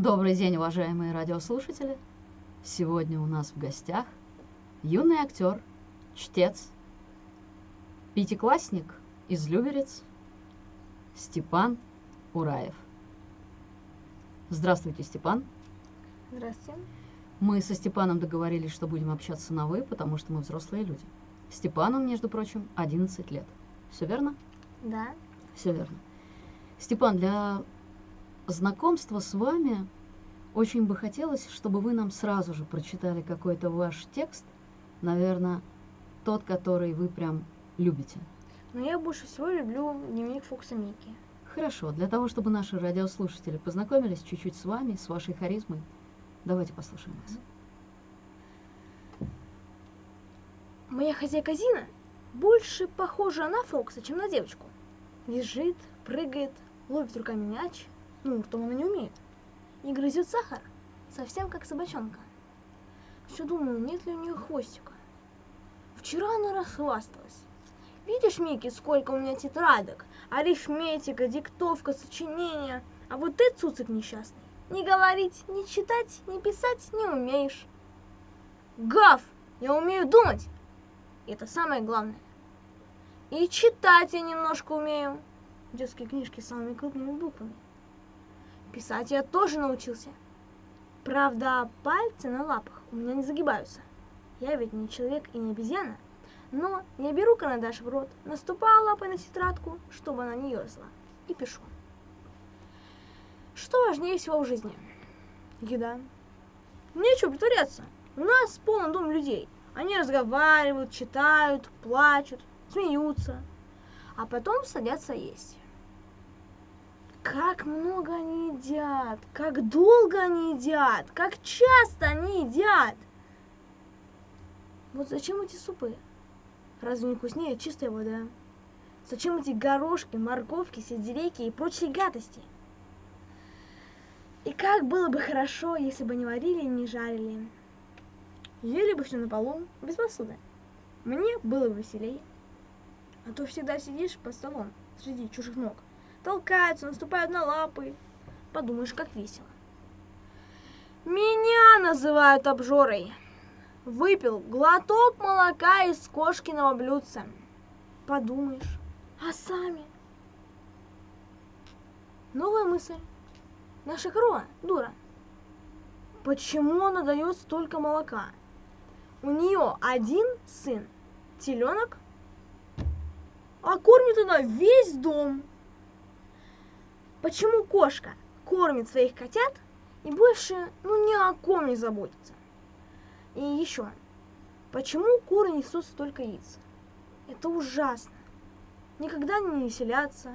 Добрый день, уважаемые радиослушатели. Сегодня у нас в гостях юный актер, чтец, пятиклассник из Люберец Степан Ураев. Здравствуйте, Степан. Здравствуйте. Мы со Степаном договорились, что будем общаться на «вы», потому что мы взрослые люди. Степану, между прочим, 11 лет. Все верно? Да. Все верно. Степан, для знакомства с вами очень бы хотелось, чтобы вы нам сразу же прочитали какой-то ваш текст, наверное, тот, который вы прям любите. Но я больше всего люблю дневник Фокса Микки. Хорошо, для того, чтобы наши радиослушатели познакомились чуть-чуть с вами, с вашей харизмой, давайте послушаем вас. Моя хозяйка Зина больше похожа на Фокса, чем на девочку. Визжит, прыгает, ловит руками мяч, ну, ртом она не умеет, и грызет сахар, совсем как собачонка. Все думаю, нет ли у нее хвостика. Вчера она расхвасталась. Видишь, Микки, сколько у меня тетрадок, арифметика, диктовка, сочинения, а вот ты, цуцик несчастный, ни говорить, ни читать, ни писать не умеешь. Гав! Я умею думать! Это самое главное. И читать я немножко умею. Детские книжки с самыми крупными буквами. Писать я тоже научился. Правда, пальцы на лапах у меня не загибаются. Я ведь не человек и не обезьяна. Но я беру карандаш в рот, наступаю лапой на тетрадку, чтобы она не ерзала, и пишу. Что важнее всего в жизни? Еда. Нечего притворяться. У нас полный дом людей. Они разговаривают, читают, плачут, смеются, а потом садятся есть. Как много они едят, как долго они едят, как часто они едят. Вот зачем эти супы? Разве не вкуснее чистая вода? Зачем эти горошки, морковки, сельдерейки и прочие гадости? И как было бы хорошо, если бы не варили и не жарили. Ели бы все на полу, без посуды. Мне было бы веселее. А то всегда сидишь под столом среди чужих ног. Толкаются, наступают на лапы. Подумаешь, как весело. Меня называют обжорой. Выпил глоток молока из кошкиного блюдца. Подумаешь, а сами? Новая мысль. Наша корова дура. Почему она дает столько молока? У нее один сын, теленок, а кормит она весь дом. Почему кошка кормит своих котят и больше ну ни о ком не заботится? И еще, почему куры несут столько яиц? Это ужасно. Никогда не веселятся,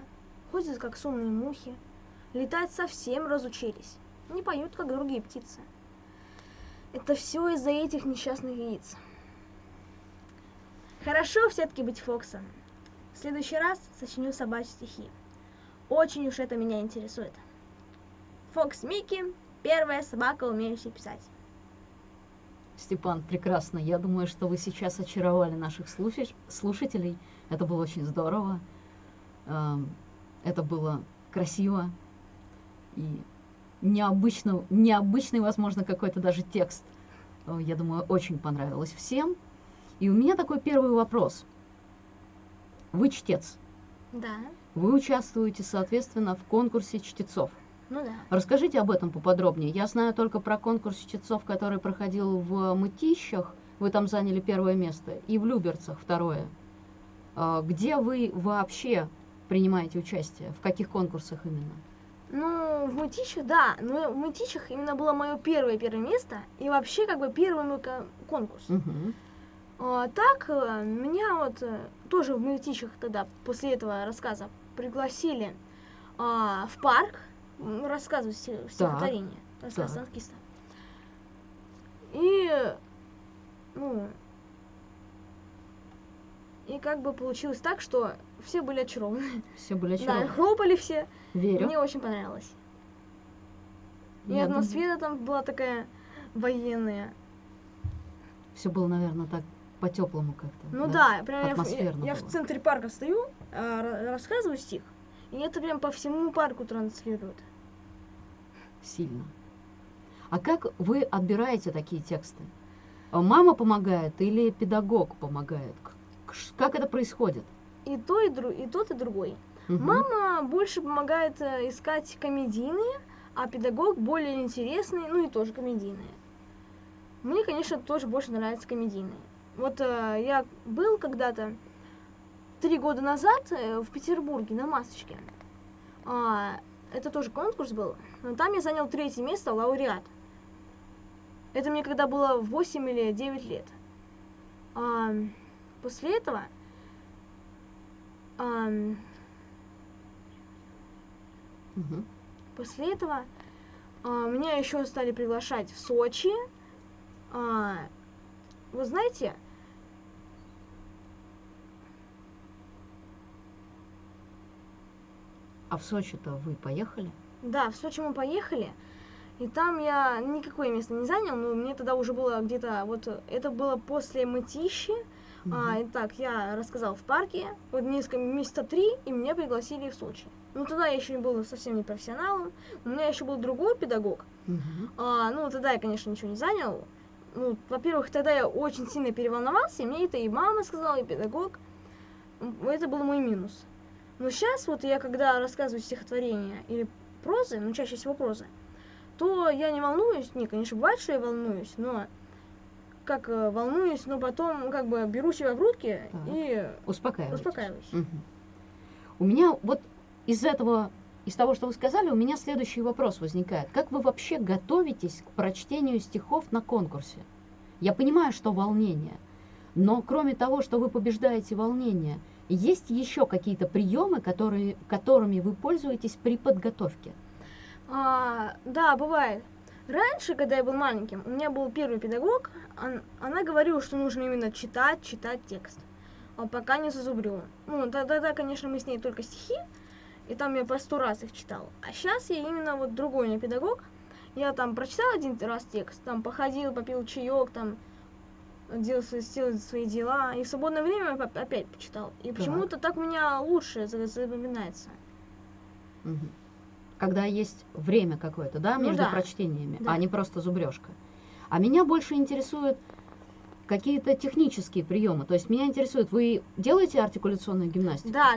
ходят как сонные мухи, летать совсем разучились, не поют, как другие птицы. Это все из-за этих несчастных яиц. Хорошо все-таки быть Фоксом. В следующий раз сочиню собачьи стихи. Очень уж это меня интересует. Фокс Микки – первая собака, умеющая писать. Степан, прекрасно. Я думаю, что вы сейчас очаровали наших слушателей. Это было очень здорово. Эм, это было красиво и необычно, необычный, возможно, какой-то даже текст. Э, я думаю, очень понравилось всем. И у меня такой первый вопрос. Вы чтец. Да. Вы участвуете, соответственно, в конкурсе чтецов. Ну да. Расскажите об этом поподробнее. Я знаю только про конкурс чтецов, который проходил в Мытищах. Вы там заняли первое место. И в Люберцах второе. А, где вы вообще принимаете участие? В каких конкурсах именно? Ну, в Мытищах, да. Но в Мытищах именно было мое первое первое место. И вообще, как бы, первый мой конкурс. Угу. А, так, э, меня вот э, тоже в Мытищах тогда, после этого рассказа, пригласили а, в парк рассказывать стихотворение. Рассказ так. танкиста. И, ну, и как бы получилось так, что все были очарованы. Все были очарованы. Да, хлопали все. Верю. Мне очень понравилось. И Я атмосфера там была такая военная. Все было, наверное, так по-теплому как-то. Ну да, прям я, я, я в центре парка стою, ра- рассказываю стих, и это прям по всему парку транслируют. Сильно. А как вы отбираете такие тексты? А Мама помогает или педагог помогает? Как это происходит? И то, и, дру... и тот, и другой. Мгм. Мама больше помогает э, искать комедийные, а педагог более интересные, ну и тоже комедийные. Мне, конечно, тоже больше нравятся комедийные. Вот э, я был когда-то три года назад э, в Петербурге на масочке. А, это тоже конкурс был, но там я занял третье место, лауреат. Это мне когда было 8 или 9 лет. А, после этого ам, Мгм. После этого а, меня еще стали приглашать в Сочи. А, вы знаете, А в Сочи-то вы поехали? да, в Сочи мы поехали, и там я никакое место не занял, но мне тогда уже было где-то, вот это было после мытищи. А, Мгм. итак, я рассказал в парке, вот несколько месяца три, и меня пригласили в Сочи. Ну, тогда я еще не был совсем не профессионалом, у меня еще был другой педагог, Мгм. А, ну, тогда я, конечно, ничего не занял. Ну, во-первых, тогда я очень сильно переволновался, и мне это и мама сказала, и педагог. Это был мой минус. Но сейчас, вот я когда рассказываю стихотворения или прозы, ну, чаще всего прозы, то я не волнуюсь. Не, конечно, бывает, что я волнуюсь, но как э, волнуюсь, но потом как бы беру себя в руки Так. и Успокаивайтесь. успокаиваюсь. Мгм. У меня вот из этого, из того, что вы сказали, у меня следующий вопрос возникает. Как вы вообще готовитесь к прочтению стихов на конкурсе? Я понимаю, что волнение, но кроме того, что вы побеждаете волнение, есть еще какие-то приемы, которые, которыми вы пользуетесь при подготовке? А, да, бывает. Раньше, когда я был маленьким, у меня был первый педагог, он- она говорила, что нужно именно читать, читать текст, а пока не зазубрю. Ну, да- тогда, конечно, мы с ней только стихи, и там я по сто раз их читал. А сейчас я именно вот другой у меня педагог. Я там прочитал один раз текст, там походил, попил чаек, там делал сделал свои дела, и в свободное время оп- опять почитал. И почему-то так у меня лучше за- запоминается. Когда есть время какое-то, да, Ну между да. прочтениями, Да. а не просто зубрежка. А меня больше интересуют какие-то технические приемы. То есть меня интересует, вы делаете артикуляционную гимнастику? Да,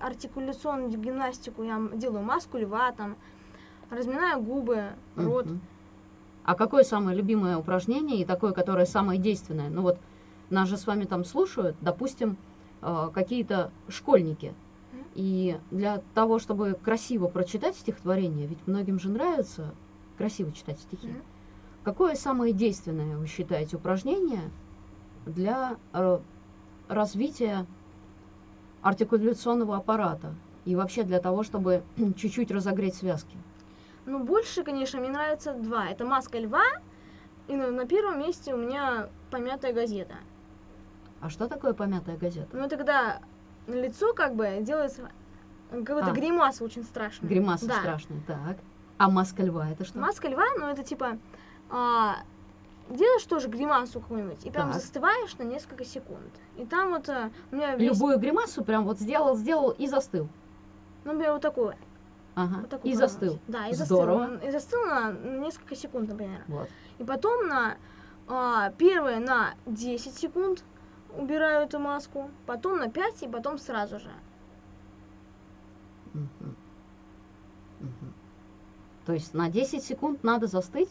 артикуляционную гимнастику я делаю маску льва, там, разминаю губы, рот. Мгм. А какое самое любимое упражнение и такое, которое самое действенное? Ну вот нас же с вами там слушают, допустим, э, какие-то школьники. И для того, чтобы красиво прочитать стихотворение, ведь многим же нравится красиво читать стихи. Какое самое действенное, вы считаете, упражнение для э, развития артикуляционного аппарата и вообще для того, чтобы чуть-чуть разогреть связки? Ну, больше, конечно, мне нравится два. Это маска льва, и на, на первом месте у меня помятая газета. А что такое помятая газета? Ну, это когда на лицо как бы делается какой-то А. гримаса очень страшная. Гримаса Да. страшная, так. А маска льва это что? Маска льва, ну, это типа... а, делаешь тоже гримасу какую-нибудь, и прям Так. застываешь на несколько секунд. И там вот а, у меня весь... Любую гримасу прям вот сделал, сделал и застыл. Ну, например, вот такое. Ага. Вот такой и формат. застыл. Да, и Здорово. застыл. И застыл на несколько секунд, например. Вот. И потом на а, первое на 10 секунд убираю эту маску, потом на 5 и потом сразу же. То есть на 10 секунд надо застыть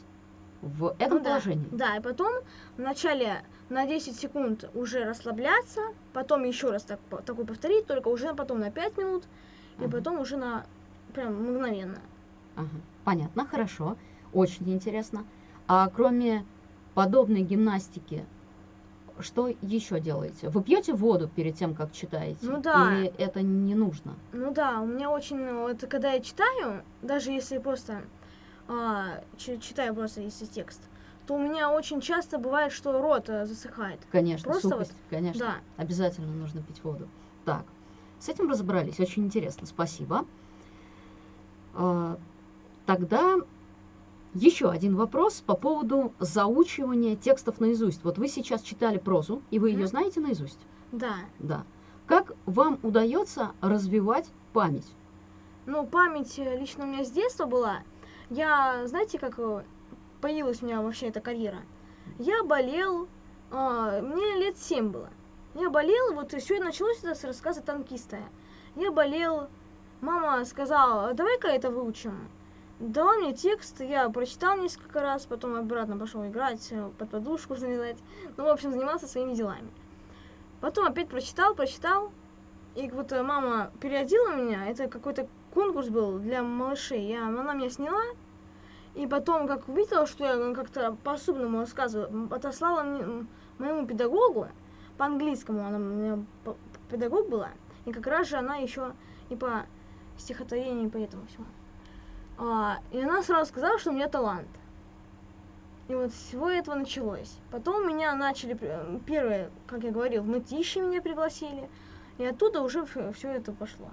в этом Ну да, положении. Да, и потом вначале на 10 секунд уже расслабляться, потом еще раз так, такой повторить, только уже потом на 5 минут, и Ага. потом уже на прям мгновенно. Ага. Понятно, хорошо. Очень интересно. А кроме подобной гимнастики, что еще делаете? Вы пьете воду перед тем, как читаете? Ну да. Или это не нужно? Ну да, у меня очень, это когда я читаю, даже если просто а, чи- читаю просто если текст, то у меня очень часто бывает, что рот э, засыхает. Конечно, Просто сухость, конечно. Да. Обязательно нужно пить воду. Так, с этим разобрались. Очень интересно. Спасибо. А, Тогда еще один вопрос по поводу заучивания текстов наизусть. Вот вы сейчас читали прозу, и вы ее знаете наизусть? Да. Да. Как вам удается развивать память? Ну, память э, лично у меня с детства была. Я, знаете, как э, появилась у меня вообще эта карьера? Я болел, а, мне лет семь было. Я болел, вот все началось это с рассказа танкиста. Я болел, мама сказала, давай-ка это выучим. Дала мне текст, я прочитал несколько раз, потом обратно пошел играть, э, под подушку залезать. Ну, в общем, занимался своими делами. Потом опять прочитал, прочитал. И вот э, мама переодела меня, это какой-то конкурс был для малышей. Я, она меня сняла, и потом, как увидела, что я как-то по-особенному рассказываю, отослала мне, моему педагогу, по английскому она у меня педагог была, и как раз же она еще и по стихотворению, и по этому всему. А, и она сразу сказала, что у меня талант. И вот всего этого началось. Потом меня начали, первое, как я говорил, в мытищи меня пригласили, и оттуда уже все это пошло.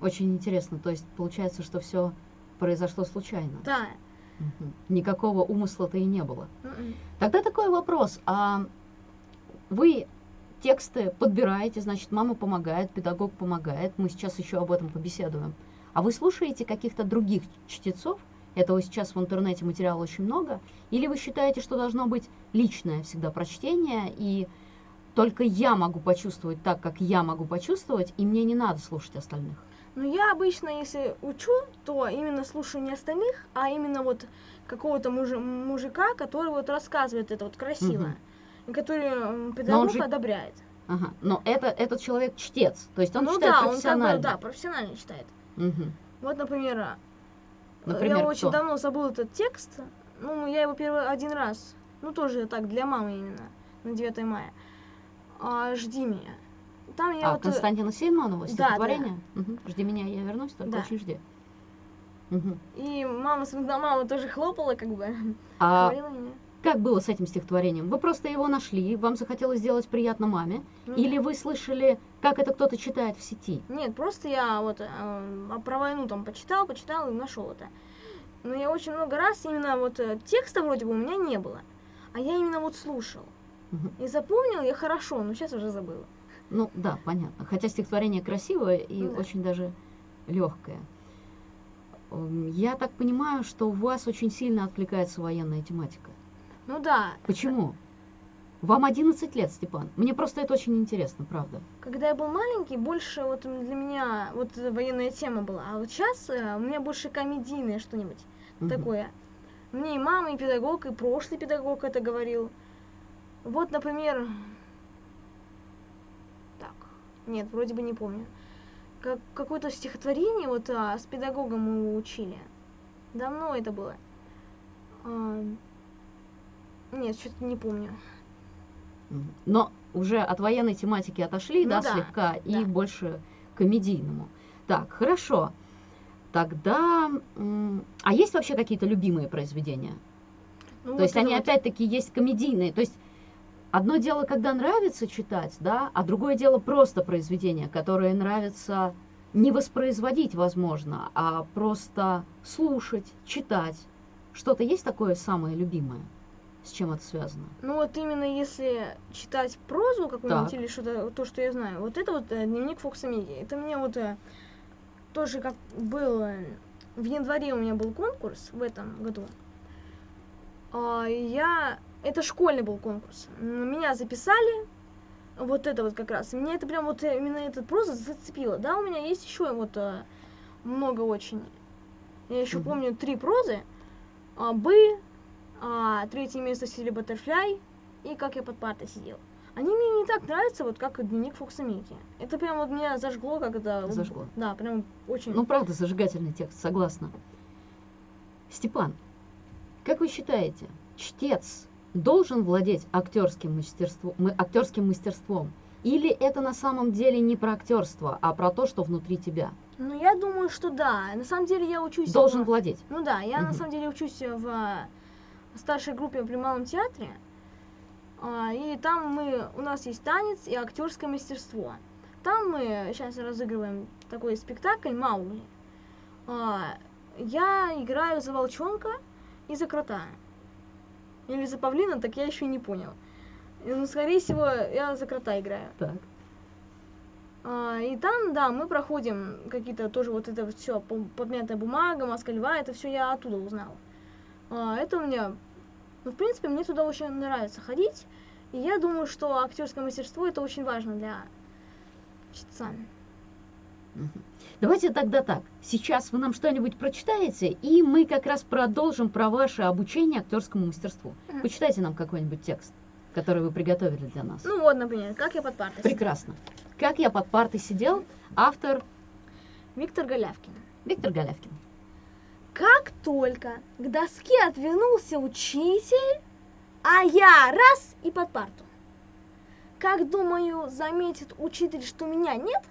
Очень интересно. То есть получается, что все произошло случайно. Да. Угу. Никакого умысла-то и не было. Mm-mm. Тогда такой вопрос. А вы тексты подбираете, значит, мама помогает, педагог помогает. Мы сейчас еще об этом побеседуем. А вы слушаете каких-то других чтецов? Этого сейчас в интернете материала очень много. Или вы считаете, что должно быть личное всегда прочтение, и только я могу почувствовать так, как я могу почувствовать, и мне не надо слушать остальных? Ну, я обычно, если учу, то именно слушаю не остальных, а именно вот какого-то мужи- мужика, который вот рассказывает это вот красиво, Мгм. Который педагог же- одобряет. Ага. Но это, этот человек чтец, то есть он ну читает да, он как профессионально. бы, да, профессионально читает. Мгм. Вот, например, э, Например, я очень кто? давно забыл этот текст. Ну, я его первый один раз, ну тоже так, для мамы именно, на 9 мая. А, «Жди меня». Там я а, вот... э, Константина Сейманова, да, стихотворение? Мгм. Жди меня, я вернусь, только Да. очень жди. Мгм. И мама, мама тоже хлопала, как бы, А говорила мне. Как было с этим стихотворением? Вы просто его нашли, вам захотелось сделать приятно маме? Ну, Или вы слышали, как это кто-то читает в сети? Нет, просто я вот э, про войну там почитал, почитал и нашел это. Но я очень много раз именно вот э, текста вроде бы у меня не было, а я именно вот слушал. И запомнил я хорошо, но сейчас уже забыла. Ну да, понятно. Хотя стихотворение красивое и Ну да. очень даже легкое. Я так понимаю, что у вас очень сильно откликается военная тематика. Ну да, Почему? Вам 11 лет, Степан. Мне просто это очень интересно, правда. когда я был маленький, больше вот для меня вот военная тема была. А вот сейчас э, у меня больше комедийное что-нибудь Мгм. такое. Мне и мама, и педагог, и прошлый педагог это говорил. Вот, например... Так, нет, вроде бы не помню. Как, какое-то стихотворение вот а, с педагогом мы учили. Давно это было. А, нет, что-то не помню. Но уже от военной тематики отошли, Ну да, да, слегка, и да. больше к комедийному. Так, хорошо. Тогда, а есть вообще какие-то любимые произведения? Ну, То вот есть они вот- опять-таки есть комедийные. То есть одно дело, когда нравится читать, да, а другое дело просто произведения, которые нравится не воспроизводить, возможно, а просто слушать, читать. Что-то есть такое самое любимое? С чем это связано? Ну вот именно если читать прозу какую-нибудь или что-то, то, что я знаю, вот это вот э, дневник Фокса Миди. Это мне вот э, тоже как был, э, в январе у меня был конкурс в этом году. А, я, это школьный был конкурс. Меня записали, вот это вот как раз. Меня это прям вот именно этот проза зацепило. Да, у меня есть еще вот много очень. Я еще Мгм. помню три прозы. А, бы, а, третье место Сили Баттерфляй и как я под партой сидел. Они мне не так нравятся, вот как дневник Фокса Микки. Это прям вот меня зажгло, вот- Зажгло. Да, прям очень... Ну, правда, зажигательный текст, согласна. Степан, как вы считаете, чтец должен владеть актерским мастерством, актерским мастерством? Или это на самом деле не про актерство, а про то, что внутри тебя? Ну, я думаю, что да. На самом деле я учусь... Должен в- владеть. Ну да, я на Мгм. самом деле учусь в старшей группе при Малом театре. А, и там мы, у нас есть танец и актерское мастерство. Там мы сейчас разыгрываем такой спектакль Маугли. А, я играю за волчонка и за крота. Или за павлина, так я еще не понял. И, Ну, скорее всего, я за крота играю. Так. А, и там, да, мы проходим какие-то тоже вот это все, подмятая бумага, маска льва, это все я оттуда узнала. А, это у меня, ну, в принципе, мне туда очень нравится ходить, и я думаю, что актерское мастерство это очень важно для чтеца. Давайте тогда так. Сейчас вы нам что-нибудь прочитаете, и мы как раз продолжим про ваше обучение актерскому мастерству. Почитайте нам какой-нибудь текст, который вы приготовили для нас. Ну вот, например, как я под партой. Прекрасно. Как я под партой сидел, автор Виктор Голявкин. Виктор Голявкин. Только к доске отвернулся учитель, а я раз и под парту. Как думаю, заметит учитель, что меня нет,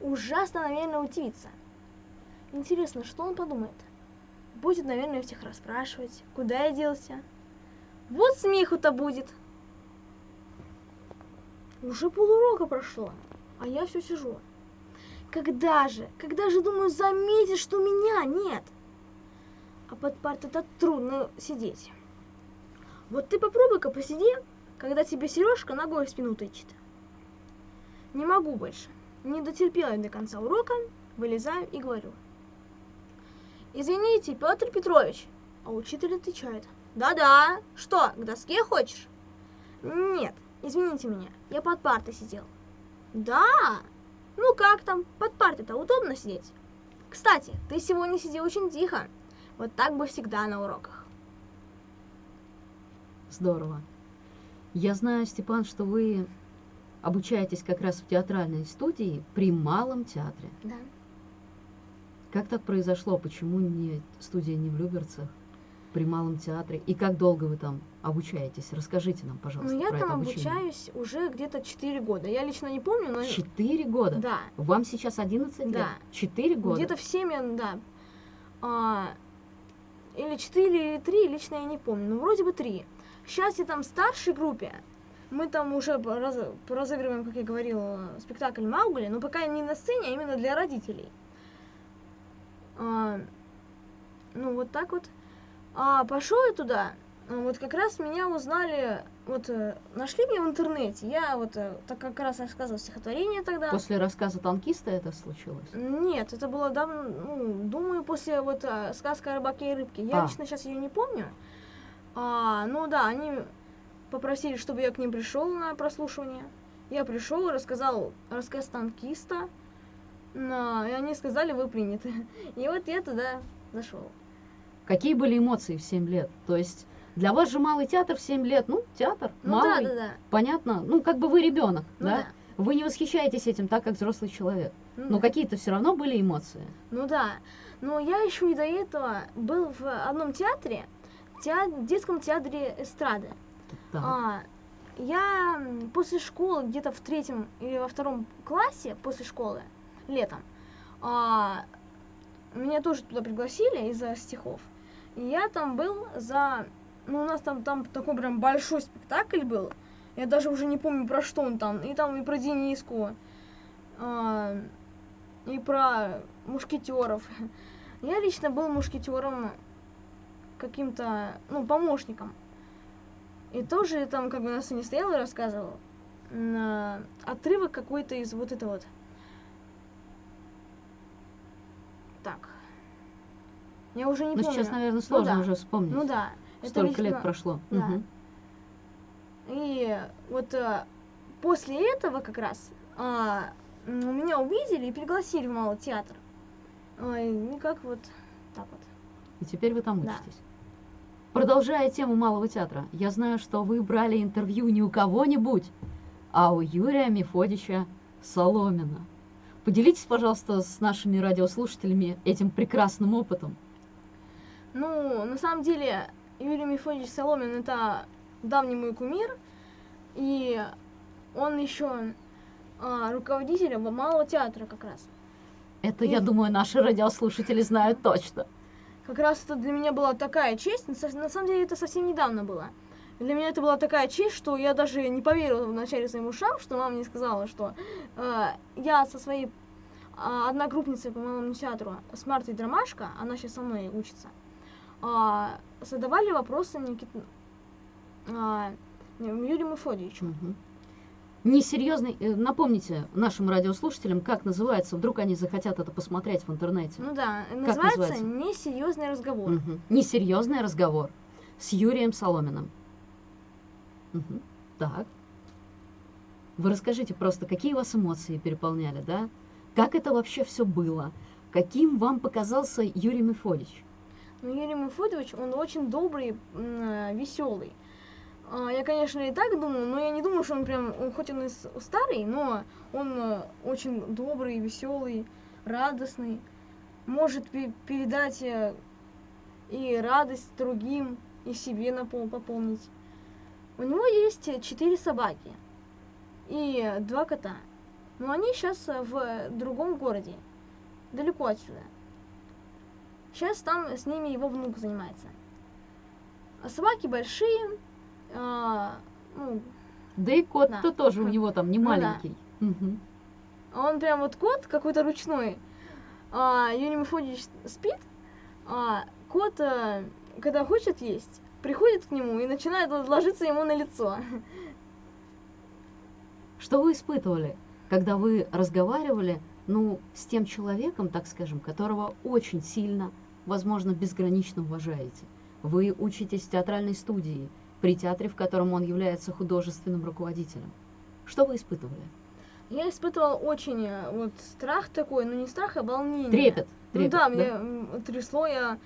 ужасно, наверное, удивится. Интересно, что он подумает? Будет, наверное, всех расспрашивать, куда я делся. Вот смеху-то будет. Уже полурока прошло а я все сижу. Когда же, когда же, думаю, заметишь, что меня нет? А под партой-то трудно сидеть. Вот ты попробуй-ка посиди, когда тебе Сережка ногой в спину тычет. Не могу больше. Не дотерпела я до конца урока, вылезаю и говорю. Извините, Петр Петрович. А учитель отвечает. Да-да, что, к доске хочешь? Нет, извините меня, я под партой сидел. Да? Ну как там, под партой-то удобно сидеть? Кстати, ты сегодня сидел очень тихо. Вот так бы всегда на уроках. Здорово. Я знаю, Степан, что вы обучаетесь как раз в театральной студии при Малом театре. Да. Как так произошло? Почему не студия не в Люберцах? при Малом театре? И как долго вы там обучаетесь? Расскажите нам, пожалуйста, Ну, я про там это обучение. обучаюсь уже где-то 4 года. Я лично не помню, но... Четыре года? Да. Вам сейчас 11 лет? Да. Четыре года? Где-то в 7, да. А, или 4, или 3, лично я не помню. Ну, вроде бы 3. Сейчас я там в старшей группе. Мы там уже раз, разыгрываем, как я говорила, спектакль Маугли, но пока не на сцене, а именно для родителей. А, ну, вот так вот. А пошел я туда, вот как раз меня узнали, вот э, нашли меня в интернете. Я вот э, так как раз рассказывал стихотворение тогда. После рассказа танкиста это случилось? Нет, это было давно, ну, думаю, после вот э, сказка о рыбаке и рыбке. Я А. лично сейчас ее не помню. А, ну да, они попросили, чтобы я к ним пришел на прослушивание. Я пришел рассказал рассказ танкиста. На, и они сказали, вы приняты. И вот я туда зашел. Какие были эмоции в 7 лет? То есть для вас же малый театр в 7 лет, ну, театр, Ну малый, да, да, да. понятно, ну, как бы вы ребенок, Ну да? да. Вы не восхищаетесь этим так, как взрослый человек. Ну Но да. какие-то все равно были эмоции. Ну да. Но я еще и до этого был в одном театре, теа- детском театре эстрады. Так. А, я после школы, где-то в третьем или во втором классе, после школы, летом, а, меня тоже туда пригласили из-за стихов. И я там был за... Ну, у нас там, там такой прям большой спектакль был. Я даже уже не помню, про что он там. И там и про Дениску, а, и про мушкетеров. Я лично был мушкетером каким-то, ну, помощником. И тоже там как бы на сцене стоял и рассказывал. На отрывок какой-то из вот этого вот. Так. Я уже не Ну, помню. сейчас, наверное, сложно да. уже вспомнить. Ну да. Это Столько лет лично- прошло. да. Мгм. И вот э, после этого как раз а, меня увидели и пригласили в малый театр. Ой, ну как вот так вот. И теперь вы там Да. учитесь. Продолжая тему Малого театра, я знаю, что вы брали интервью не у кого-нибудь, а у Юрия Мефодича Соломина. Поделитесь, пожалуйста, с нашими радиослушателями этим прекрасным опытом. Ну, на самом деле, Юрий Мефодич Соломин это давний мой кумир, и он еще а, руководитель малого театра как раз. Это, И- я думаю, наши радиослушатели знают точно. Как раз это для меня была такая честь, на самом деле это совсем недавно было. Для меня это была такая честь, что я даже не поверила вначале своим ушам, что мама мне сказала, что э, я со своей а, одногруппницей по малому театру, с Мартой Драмашко, она сейчас со мной учится, а, задавали вопросы Никит... а, Юрию Мефодьевичу. Мгм. Несерьезный, э, напомните нашим радиослушателям, как называется, вдруг они захотят это посмотреть в интернете. Ну да, называется, называется? «Несерьезный разговор». Мгм. Несерьезный разговор с Юрием Соломиным. Мгм. Так. Вы расскажите просто, какие вас эмоции переполняли, да? Как это вообще все было? Каким вам показался Юрий Мефодич? Ну, Юрий Мефодович, он очень добрый, веселый. Я, конечно, и так думаю, но я не думаю, что он прям, он хоть он и старый, но он э, очень добрый, веселый, радостный, может пе- передать э, и радость другим, и себе напол- пополнить. У него есть э, четыре собаки и два кота, но они сейчас в другом городе, далеко отсюда. Сейчас там с ними его внук занимается. А собаки большие, а, ну, Да и кот-то Да. тоже у него там не Ну да. маленький. А он прям вот кот какой-то ручной. А, Юрий Мефодич спит, а кот, а, когда хочет есть, приходит к нему и начинает ложиться ему на лицо. Что вы испытывали, когда вы разговаривали, ну, с тем человеком, так скажем, которого очень сильно, возможно, безгранично уважаете? Вы учитесь в театральной студии, при театре, в котором он является художественным руководителем. Что вы испытывали? Я испытывал очень э, вот страх такой, ну не страх, а волнение. Трепет. Ну трепет, да, мне м, трясло, я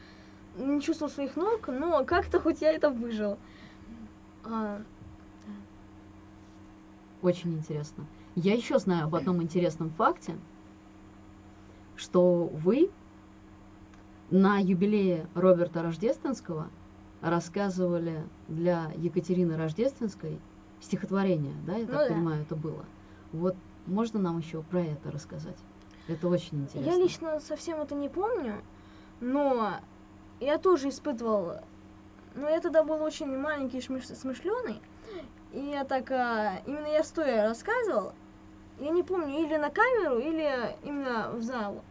не чувствовал своих ног, но как-то хоть я это выжил. А, Очень интересно. Я еще знаю об одном интересном факте, что вы на юбилее Роберта Рождественского рассказывали для Екатерины Рождественской стихотворение, да, я Ну так да. понимаю, это было. Вот можно нам еще про это рассказать? Это очень интересно. Я лично совсем это не помню, но я тоже испытывал... Но я тогда был очень маленький, смышленый, и я так... а, именно я стоя рассказывал, я не помню, или на камеру, или именно в зал.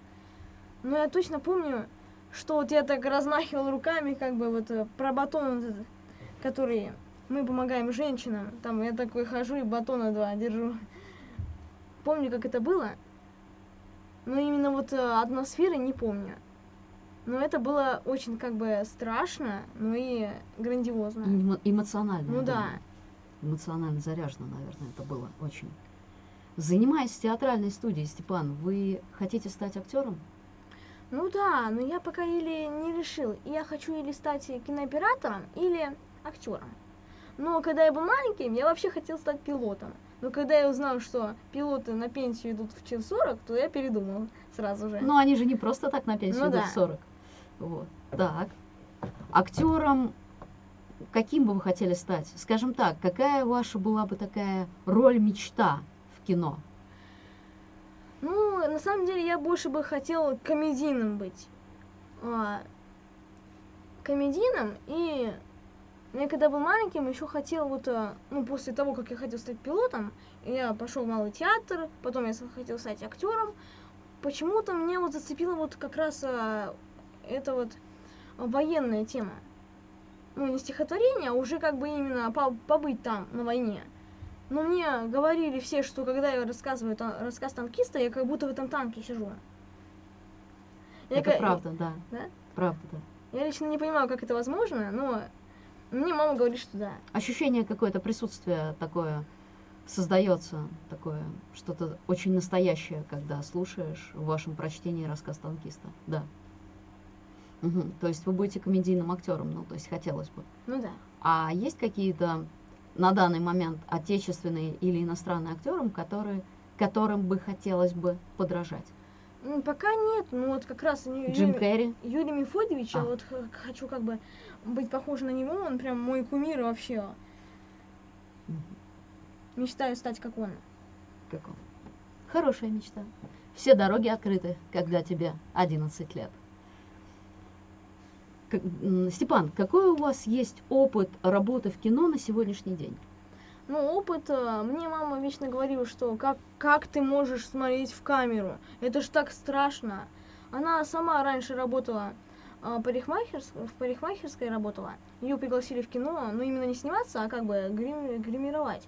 Но я точно помню, что вот я так размахивал руками, как бы вот э, про батон, вот этот, который мы помогаем женщинам. Там я такой хожу и батона два держу. Помню, как это было. Но именно вот э, атмосферы не помню. Но это было очень как бы страшно, но и грандиозно. Эмо- эмоционально. Ну да. Эмоционально заряжено, наверное, это было очень. Занимаясь театральной студией, Степан, вы хотите стать актером? Ну да, но я пока или не решил. Я хочу или стать кинооператором, или актером. Но когда я был маленьким, я вообще хотел стать пилотом. Но когда я узнал, что пилоты на пенсию идут в чин 40, то я передумал сразу же. Но они же не просто так на пенсию Ну идут да. в 40. Вот. Так. Актером каким бы вы хотели стать? Скажем так, какая ваша была бы такая роль мечта в кино? Ну, на самом деле, я больше бы хотел комедийным быть. А, комедийным и я когда был маленьким, еще хотел вот, а, ну, после того, как я хотел стать пилотом, я пошел в малый театр, потом я хотел стать актером. Почему-то меня вот зацепила вот как раз а, эта вот военная тема. Ну, не стихотворение, а уже как бы именно по- побыть там, на войне. Но мне говорили все, что когда я рассказываю та- рассказ танкиста, я как будто в этом танке сижу. Я это ка- правда, да. Да? Правда, да. Я лично не понимаю, как это возможно, но мне мама говорит, что да. Ощущение какое-то присутствие такое создается, такое что-то очень настоящее, когда слушаешь в вашем прочтении рассказ танкиста. Да. Мгм. То есть вы будете комедийным актером, ну, то есть хотелось бы. Ну да. А есть какие-то на данный момент отечественные или иностранные актеры, которые, которым бы хотелось бы подражать? Пока нет, ну вот как раз Джим Юрий, Керри? Юрий Мефодьевич, я А. вот х- хочу как бы быть похожа на него, он прям мой кумир вообще. Мгм. Мечтаю стать как он. Как он? Хорошая мечта. Все дороги открыты, когда тебе 11 лет. Степан, какой у вас есть опыт работы в кино на сегодняшний день? Ну, опыт, э, мне мама вечно говорила, что как, как ты можешь смотреть в камеру? Это ж так страшно. Она сама раньше работала э, парикмахерс- в парикмахерской работала. Ее пригласили в кино, но именно не сниматься, а как бы грим- гримировать.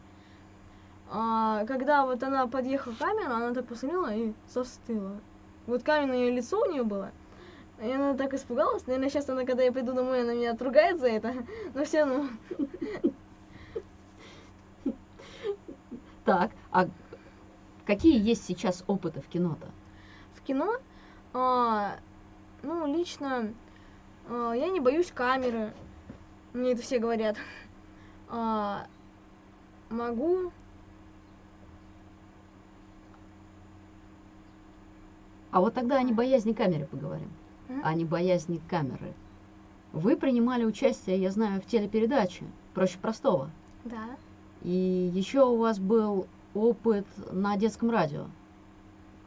А, когда вот она подъехала к камеру, она так посмотрела и застыла. Вот каменное лицо у нее было. И она так испугалась. Наверное, сейчас она, когда я приду домой, она меня отругает за это. Но все равно. Так, а какие есть сейчас опыты в кино-то? В кино, а, ну, лично, а, я не боюсь камеры. Мне это все говорят. А, могу А вот тогда о небоязни камеры поговорим. Мгм. О небоязни камеры. Вы принимали участие, я знаю, в телепередаче «Проще простого». Да. И еще у вас был опыт на детском радио.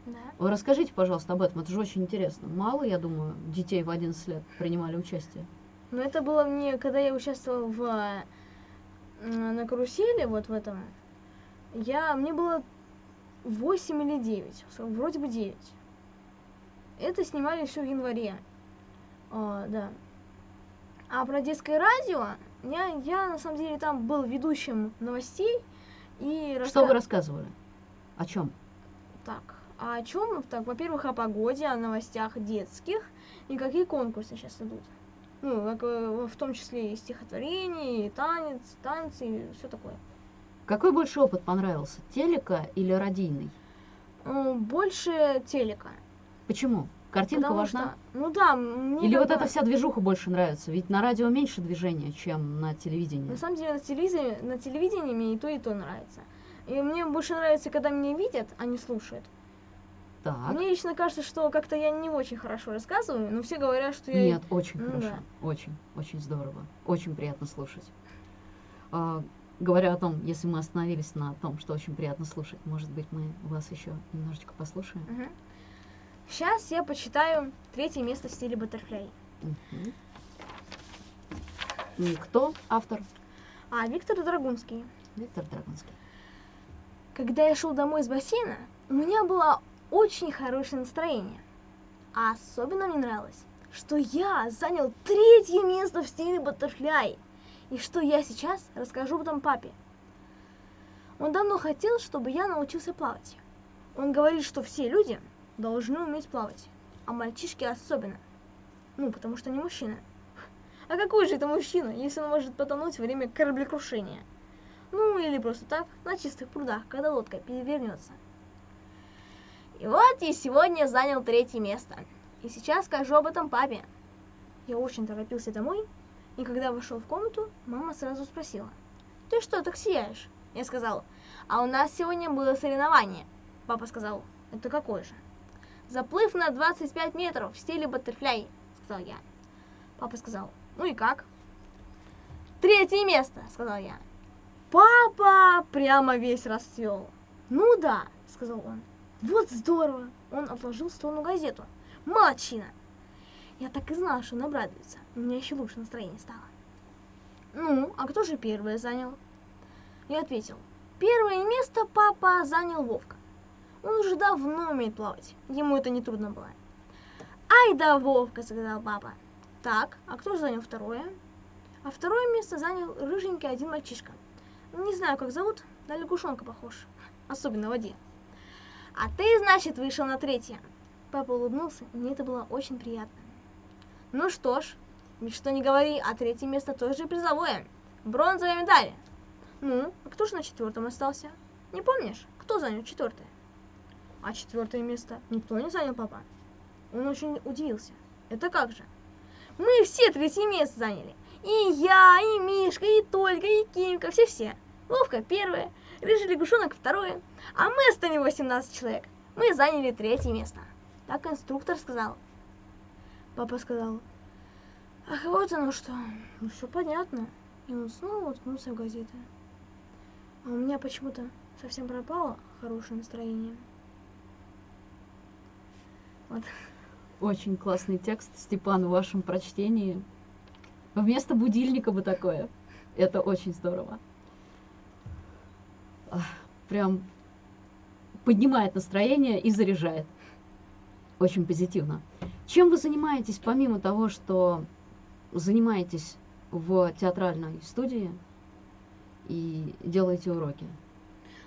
Да. Вы расскажите, пожалуйста, об этом. Это же очень интересно. Мало, я думаю, детей в 11 лет принимали участие. Но это было мне, когда я участвовала в, м, на карусели, вот в этом. Я, мне было 8 или 9, с- вроде бы 9. Это снимали все в январе. А, да. А про детское радио, я, я на самом деле там был ведущим новостей и Что раска- вы рассказывали? О чем? Так, а о чем? Так, во-первых, о погоде, о новостях детских и какие конкурсы сейчас идут. Ну, как, э, в том числе и стихотворение, и танец, танцы, и все такое. Какой больше опыт понравился? Телека или радийный? Больше телека. Почему? Картинка потому важна? что- ну да, мне Или вот эта вся движуха больше нравится? Ведь на радио меньше движения, чем на телевидении. На самом деле на телевизоре, на телевидении мне и то, и то нравится. И мне больше нравится, когда меня видят, а не слушают. Так. Мне лично кажется, что как-то я не очень хорошо рассказываю, но все говорят, что я... Нет, очень Ну хорошо. Очень, очень здорово. Очень приятно слушать. А, говоря о том, если мы остановились на том, что очень приятно слушать, может быть, мы вас еще немножечко послушаем? Сейчас я почитаю третье место в стиле Баттерфляй. Мгм. И Кто автор? А Виктор Драгунский. Виктор Драгунский. Когда я шел домой из бассейна, у меня было очень хорошее настроение. А особенно мне нравилось, что я занял третье место в стиле Баттерфляй. И что я сейчас расскажу потом папе. Он давно хотел, чтобы я научился плавать. Он говорит, что все люди должны уметь плавать, а мальчишки особенно. Ну, потому что они мужчины. А какой же это мужчина, если он может потонуть во время кораблекрушения? Ну, или просто так, на чистых прудах, когда лодка перевернется. И вот я сегодня занял третье место. И сейчас скажу об этом папе. Я очень торопился домой, и когда вошел в комнату, мама сразу спросила. Ты что, так сияешь? Я сказал, а у нас сегодня было соревнование. Папа сказал, это какое же? Заплыв на 25 метров в стиле баттерфляй, сказал я. Папа сказал, ну и как? Третье место, сказал я. Папа прямо весь расцвел. Ну да, сказал он. Вот здорово. Он отложил в сторону газету. Молодчина. Я так и знала, что он обрадуется. У меня еще лучше настроение стало. Ну, а кто же первое занял? Я ответил. Первое место папа занял Вовка. Он уже давно умеет плавать. Ему это не трудно было. Ай да Вовка, сказал папа. Так, а кто занял второе? А второе место занял рыженький один мальчишка. Не знаю, как зовут, на лягушонка похож. Особенно в воде. А ты, значит, вышел на третье. Папа улыбнулся, и мне это было очень приятно. Ну что ж, ведь что не говори, а третье место тоже призовое. Бронзовая медаль. Ну, а кто же на четвертом остался? Не помнишь, кто занял четвертое? А четвертое место никто не занял, папа. Он очень удивился. Это как же? Мы все третье место заняли. И я, и Мишка, и Толька, и Кимка, все-все. Вовка первое, Рыжий лягушонок второе, а мы остальные 18 человек. Мы заняли третье место. Так инструктор сказал. Папа сказал, ах, вот оно что, ну все понятно. И он снова уткнулся в газеты. А у меня почему-то совсем пропало хорошее настроение. Вот. Очень классный текст, Степан, в вашем прочтении. Вместо будильника бы такое. Это очень здорово. Прям поднимает настроение и заряжает. Очень позитивно. Чем вы занимаетесь, помимо того, что занимаетесь в театральной студии и делаете уроки?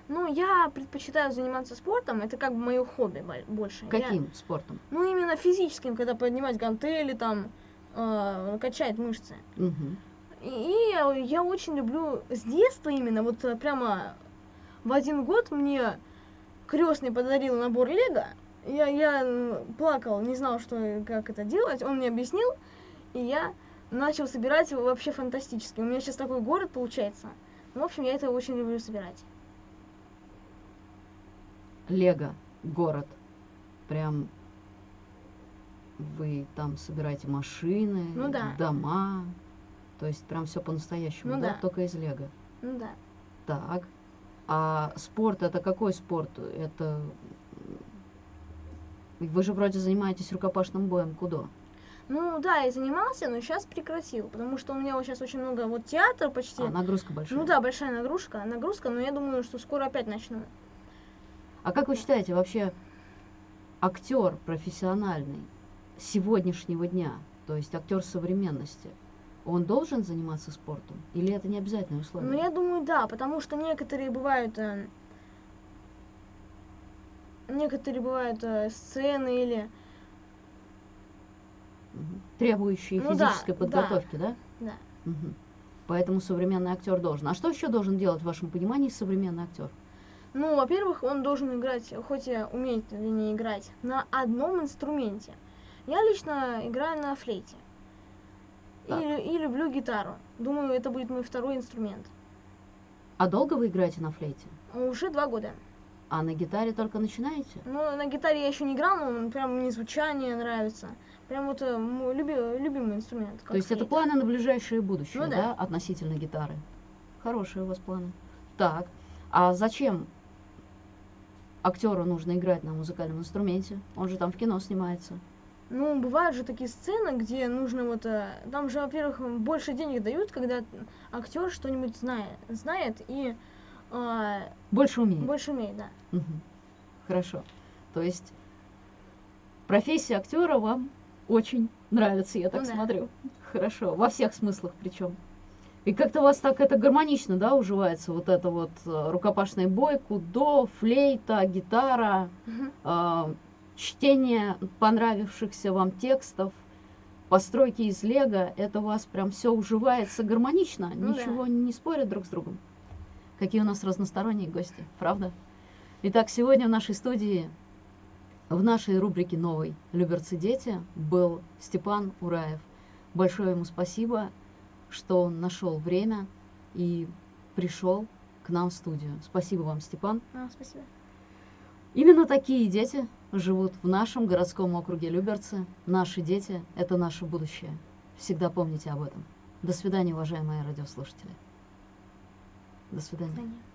Ну, я предпочитаю заниматься спортом, это как бы мое хобби боль- больше. Я- Каким спортом? ну, именно физическим, когда поднимать гантели, там, э, качать мышцы. Мгм. И, я, я очень люблю с детства именно, вот э, прямо в один год мне крестный подарил набор Лего. Я, я плакал, не знал, что как это делать. Он мне объяснил, и я начал собирать его вообще фантастически. У меня сейчас такой город получается. В общем, я это очень люблю собирать. Лего, город. Прям вы там собираете машины, Ну да. дома. То есть прям все по-настоящему, Ну да? да. Только из Лего. Ну да. Так. А спорт это какой спорт? Это вы же вроде занимаетесь рукопашным боем кудо. Ну да, я занимался, но сейчас прекратил, потому что у меня вот сейчас очень много вот театра почти. А нагрузка большая. Ну да, большая нагрузка, нагрузка, но я думаю, что скоро опять начну. А как вы считаете, вообще актер профессиональный сегодняшнего дня, то есть актер современности, он должен заниматься спортом? Или это не обязательное условие? Ну, я думаю, да, потому что некоторые бывают... э, некоторые бывают э, сцены или... Требующие Ну да, физической да. подготовки, да? Да. Мгм. Поэтому современный актер должен. А что еще должен делать в вашем понимании современный актер? Ну, во-первых, он должен играть, хоть и умеет или не играть, на одном инструменте. Я лично играю на флейте. И, Так. и люблю гитару. Думаю, это будет мой второй инструмент. А долго вы играете на флейте? Уже два года. А на гитаре только начинаете? Ну, на гитаре я еще не играл, но прям мне звучание нравится. Прям вот э, мой люби- любимый инструмент. То есть это флейта. планы на ближайшее будущее, Ну да. да. относительно гитары? Хорошие у вас планы. Так, а зачем актеру нужно играть на музыкальном инструменте? Он же там в кино снимается. Ну, бывают же такие сцены, где нужно вот... э, Там же, во-первых, больше денег дают, когда актер что-нибудь знает, знает и э, Больше умеет. больше умеет, да. Мгм. Хорошо. То есть профессия актера вам очень нравится, я так Ну да. смотрю. Хорошо, во всех смыслах причем. И как-то у вас так это гармонично, да, уживается вот это вот э, рукопашный бой, кудо, флейта, гитара, Мгм. э, чтение понравившихся вам текстов, постройки из лего, это у вас прям все уживается гармонично, Ну да. ничего не спорят друг с другом. Какие у нас разносторонние гости, правда? Итак, сегодня в нашей студии, в нашей рубрике «Новый Люберцы дети» был Степан Ураев. Большое ему спасибо, что он нашел время и пришел к нам в студию. Спасибо вам, Степан. А, спасибо. Именно такие дети живут в нашем городском округе Люберцы. Наши дети – это наше будущее. Всегда помните об этом. До свидания, уважаемые радиослушатели. До свидания. До свидания.